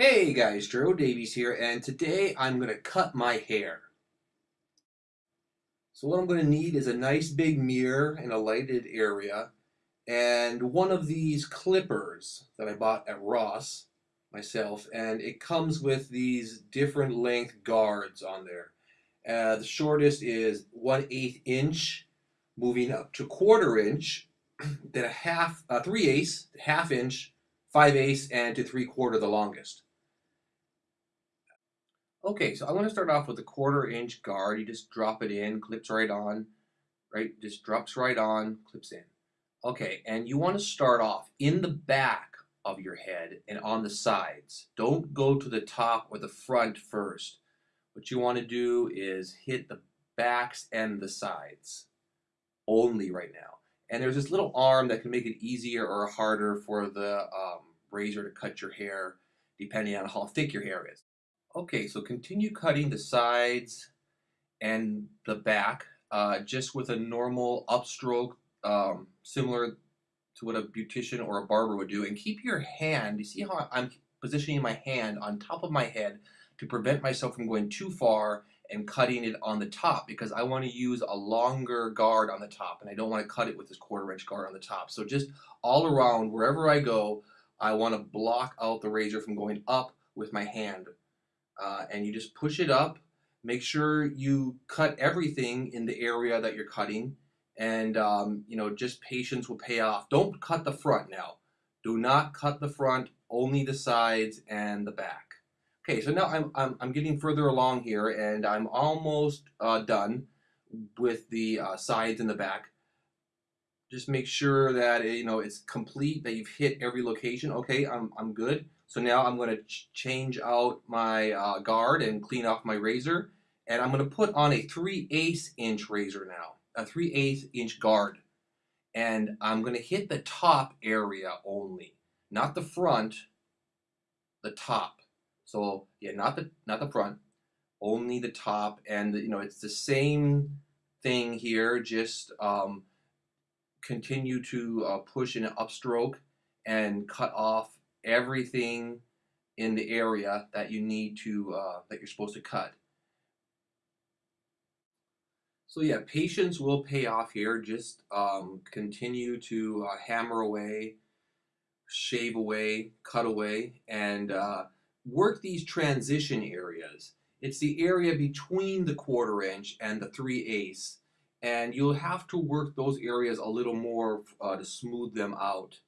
Hey guys, Drew Davies here, and today I'm going to cut my hair. So what I'm going to need is a nice big mirror in a lighted area, and one of these clippers that I bought at Ross myself, and it comes with these different length guards on there. Uh, the shortest is 1 8 inch, moving up to quarter inch, then a half, uh, 3 eighths, half inch, 5 eighths, and to 3 quarter the longest. Okay, so I'm going to start off with a quarter inch guard. You just drop it in, clips right on, right? Just drops right on, clips in. Okay, and you want to start off in the back of your head and on the sides. Don't go to the top or the front first. What you want to do is hit the backs and the sides only right now. And there's this little arm that can make it easier or harder for the um, razor to cut your hair depending on how thick your hair is. Okay, so continue cutting the sides and the back uh, just with a normal upstroke um, similar to what a beautician or a barber would do and keep your hand, you see how I'm positioning my hand on top of my head to prevent myself from going too far and cutting it on the top because I want to use a longer guard on the top and I don't want to cut it with this quarter inch guard on the top. So just all around wherever I go I want to block out the razor from going up with my hand uh, and you just push it up. Make sure you cut everything in the area that you're cutting, and um, you know just patience will pay off. Don't cut the front now. Do not cut the front, only the sides and the back. Okay, so now I'm, I'm, I'm getting further along here, and I'm almost uh, done with the uh, sides and the back. Just make sure that you know it's complete, that you've hit every location. Okay, I'm, I'm good. So now I'm going to ch change out my uh, guard and clean off my razor. And I'm going to put on a 3 8 inch razor now, a 3 8 inch guard. And I'm going to hit the top area only, not the front, the top. So yeah, not the not the front, only the top. And you know it's the same thing here. Just um, continue to uh, push in an upstroke and cut off everything in the area that you need to, uh, that you're supposed to cut. So yeah, patience will pay off here. Just um, continue to uh, hammer away, shave away, cut away, and uh, work these transition areas. It's the area between the quarter inch and the 3 eighths, and you'll have to work those areas a little more uh, to smooth them out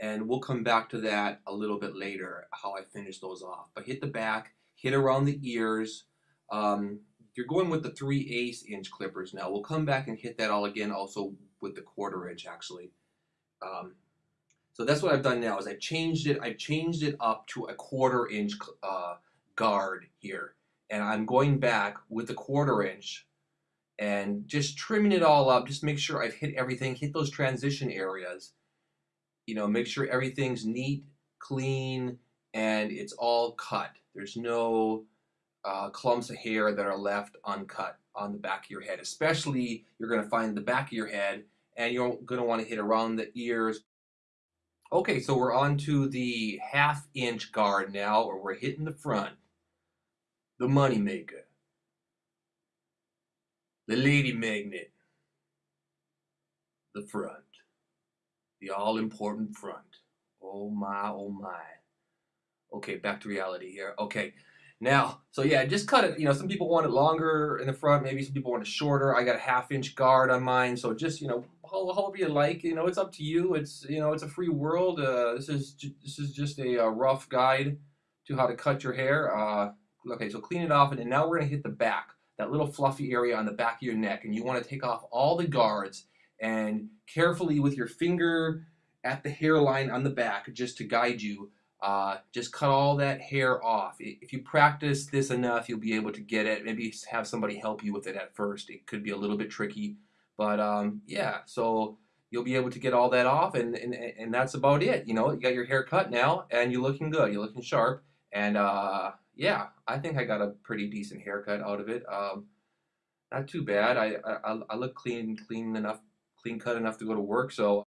and we'll come back to that a little bit later, how I finish those off. But hit the back, hit around the ears. Um, you're going with the 3 eighths inch clippers now. We'll come back and hit that all again also with the quarter inch actually. Um, so that's what I've done now is I changed it, I've changed it up to a quarter inch uh, guard here. And I'm going back with the quarter inch and just trimming it all up. Just make sure I've hit everything, hit those transition areas you know, make sure everything's neat, clean, and it's all cut. There's no uh, clumps of hair that are left uncut on the back of your head. Especially, you're going to find the back of your head, and you're going to want to hit around the ears. Okay, so we're on to the half inch guard now, or we're hitting the front. The money maker. The lady magnet. The front the all-important front. Oh my, oh my. Okay, back to reality here. Okay, now, so yeah, just cut it. You know, some people want it longer in the front. Maybe some people want it shorter. I got a half-inch guard on mine, so just you know, however you like. You know, it's up to you. It's you know, it's a free world. Uh, this is this is just a, a, rough guide to how to cut your hair. Uh, okay, so clean it off, and now we're gonna hit the back, that little fluffy area on the back of your neck, and you want to take off all the guards and carefully with your finger at the hairline on the back just to guide you uh, just cut all that hair off. If you practice this enough you'll be able to get it. Maybe have somebody help you with it at first. It could be a little bit tricky but um, yeah so you'll be able to get all that off and, and and that's about it. You know you got your hair cut now and you're looking good. You're looking sharp and uh, yeah I think I got a pretty decent haircut out of it um, not too bad I, I, I look clean clean enough clean cut enough to go to work. So